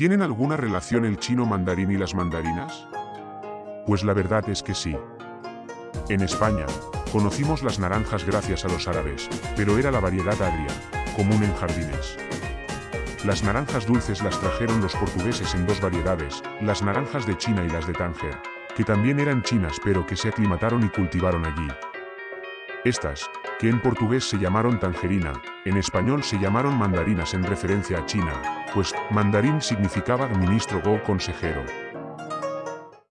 ¿Tienen alguna relación el chino mandarín y las mandarinas? Pues la verdad es que sí. En España, conocimos las naranjas gracias a los árabes, pero era la variedad agria, común en jardines. Las naranjas dulces las trajeron los portugueses en dos variedades, las naranjas de China y las de Tánger, que también eran chinas pero que se aclimataron y cultivaron allí. Estas, que en portugués se llamaron tangerina, en español se llamaron mandarinas en referencia a China, pues mandarín significaba ministro o consejero.